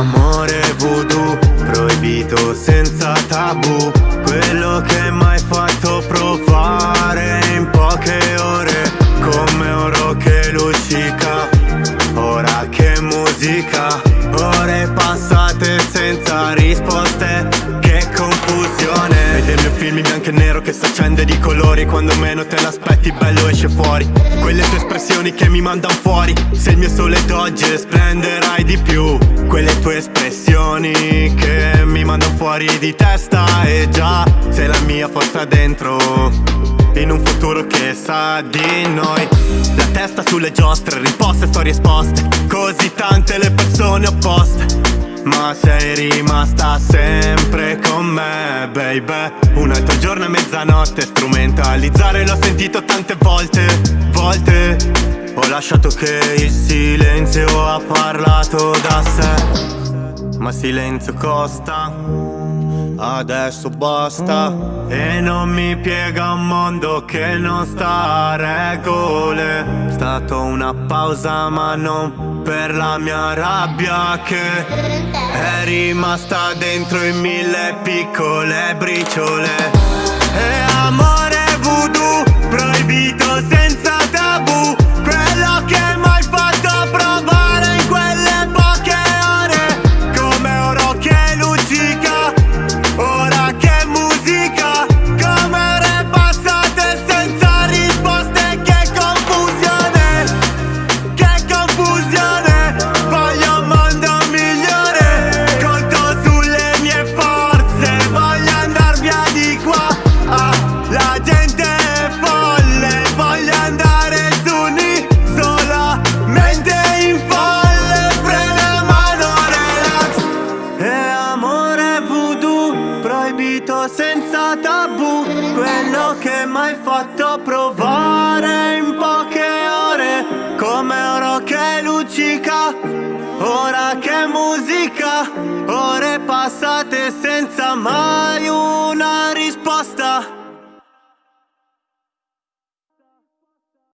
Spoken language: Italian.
Amore voodoo, proibito senza tabù. Quello che m'hai fatto provare in poche ore Come oro che luccica, ora che musica Ore passate senza risposte film in bianco e nero che si accende di colori. Quando meno te l'aspetti bello esce fuori. Quelle tue espressioni che mi mandano fuori. Se il mio sole d'oggi splenderai di più. Quelle tue espressioni che mi mandano fuori di testa. E già sei la mia forza dentro. In un futuro che sa di noi. La testa sulle giostre, risposte, storie esposte. Così tante le persone opposte Ma sei rimasta sempre con me, baby. Un altro giorno e mezzanotte Strumentalizzare l'ho sentito tante volte, volte. Ho lasciato che il silenzio ha parlato da sé. Ma silenzio costa adesso basta. E non mi piega un mondo che non sta a regole. È stata una pausa ma non per la mia rabbia che È rimasta dentro in mille piccole briciole. E amore senza tabù Quello che mai fatto provare in poche ore Come oro che luccica Ora che musica Ore passate senza mai una